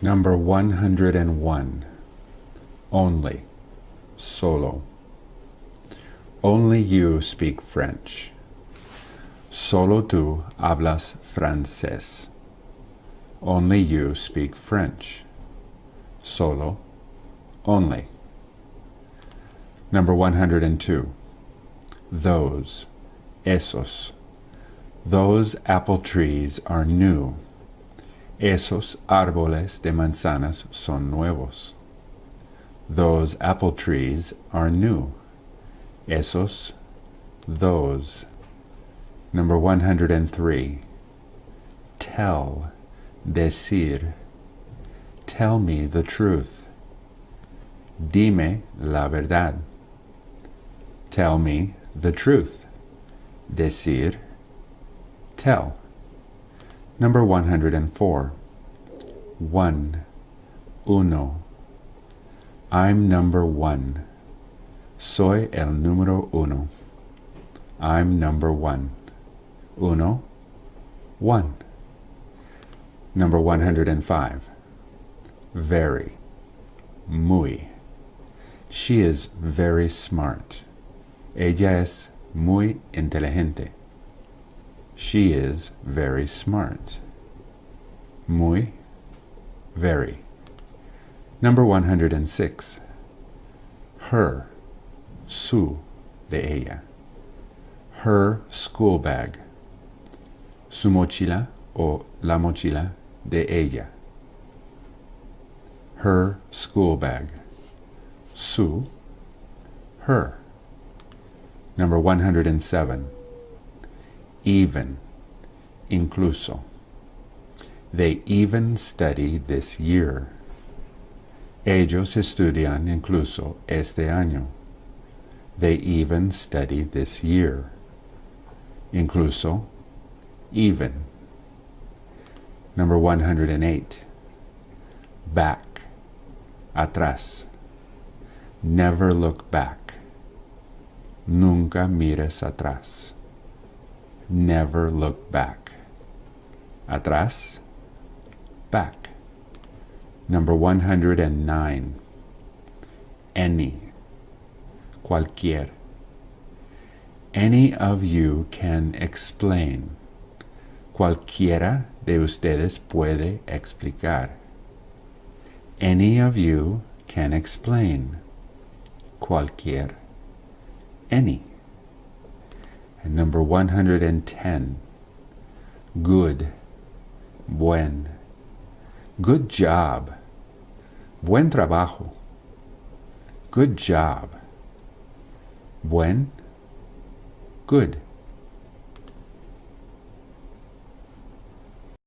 Number 101. Only. Solo. Only you speak French. Solo tú hablas francés. Only you speak French. Solo. Only. Number 102. Those. Esos. Those apple trees are new. Esos árboles de manzanas son nuevos. Those apple trees are new. Esos, those. Number 103. Tell, decir. Tell me the truth. Dime la verdad. Tell me the truth. Decir, tell. Number 104. One. Uno. I'm number one. Soy el número uno. I'm number one. Uno. One. Number 105. Very. Muy. She is very smart. Ella es muy inteligente. She is very smart. Muy, very. Number 106. Her, su, de ella. Her school bag. Su mochila o la mochila de ella. Her school bag. Su, her. Number 107 even, incluso. They even study this year. Ellos estudian incluso este año. They even study this year. Incluso, even. Number 108. Back, atrás. Never look back. Nunca mires atrás never look back. Atrás, back. Number 109. Any, cualquier. Any of you can explain. Cualquiera de ustedes puede explicar. Any of you can explain. Cualquier. Any. And number 110, good, buen. Good job. Buen trabajo. Good job. Buen, good.